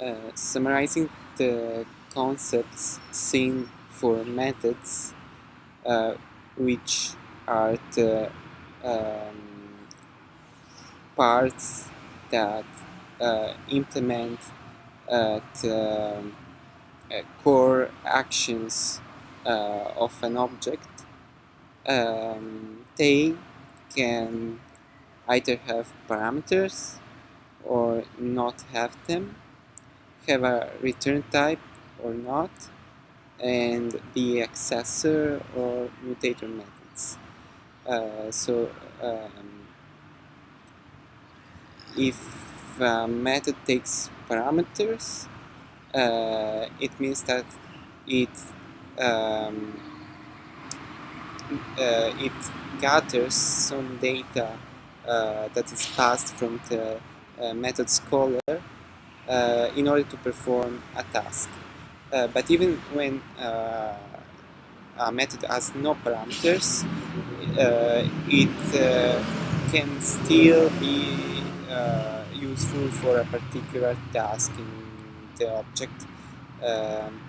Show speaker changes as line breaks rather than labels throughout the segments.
uh, summarizing the concepts seen for methods, uh, which are the um, parts that uh, implement uh, the uh, core actions of an object, um, they can either have parameters or not have them, have a return type or not, and be accessor or mutator methods. Uh, so um, if a method takes parameters, uh, it means that it um, uh, it gathers some data uh, that is passed from the uh, method caller uh, in order to perform a task. Uh, but even when a method has no parameters, it can still be useful for a particular task in the object. Um,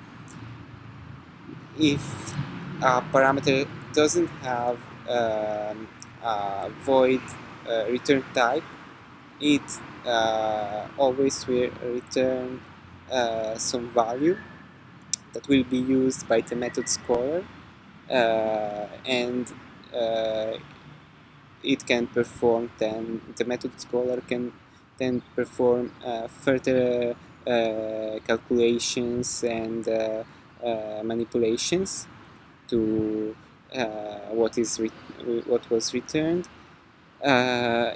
if a parameter doesn't have um, a void uh, return type, it uh, always will return uh, some value that will be used by the method caller uh, and uh, it can perform then the method caller can then perform uh, further calculations and manipulations to what is what was returned. uh,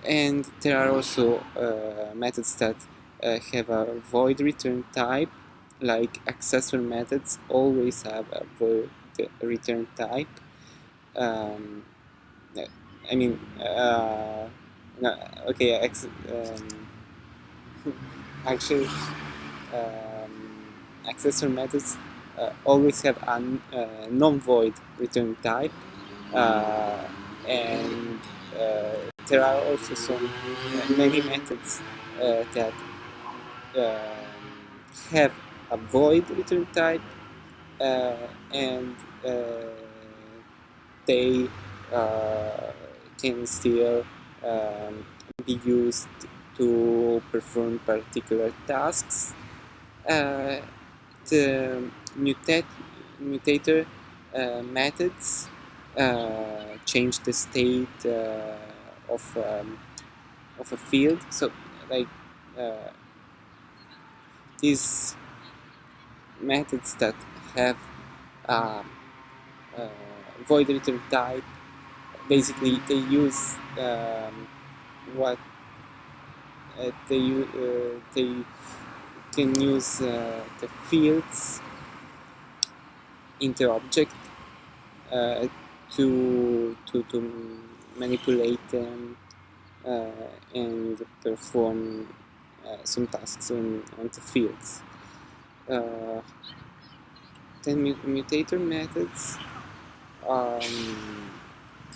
and there are also uh, methods that uh, have a void return type, like accessor methods always have a void return type. Um, I mean, uh, no, okay, um, actually, um, accessor methods uh, always have a uh, non-void return type, and there are also some uh, many methods uh, that um, have a void return type uh, and they can still um, be used to perform particular tasks. Uh, the mutate, mutator uh, methods uh, change the state of um, of a field. So like uh, these methods that have um, uh, void return type, basically they use um, what uh, they uh, they can use uh, the fields in the object uh, to to to manipulate them uh, and perform uh, some tasks on, on the fields. Uh, then mutator methods um,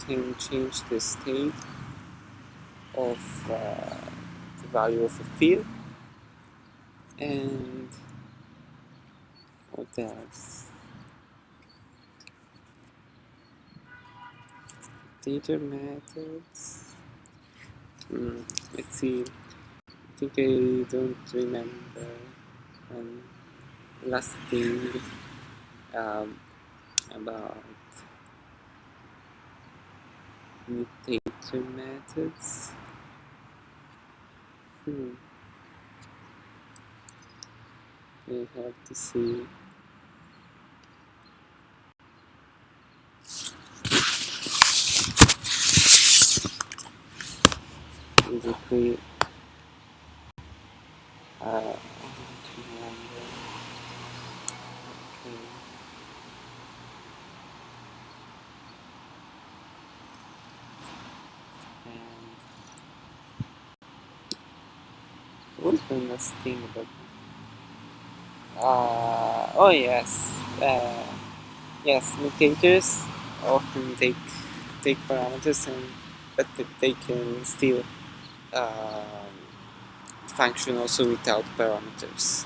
can change the state of uh, the value of a field and what else? Data methods. Mm, let's see. I think I don't remember. Um, last thing um, about mutator methods. Hmm. I have to see. Basically uh, okay. And what was the last thing about uh, oh yes uh, yes mutators often take take parameters and but they can um, Um, function also without parameters.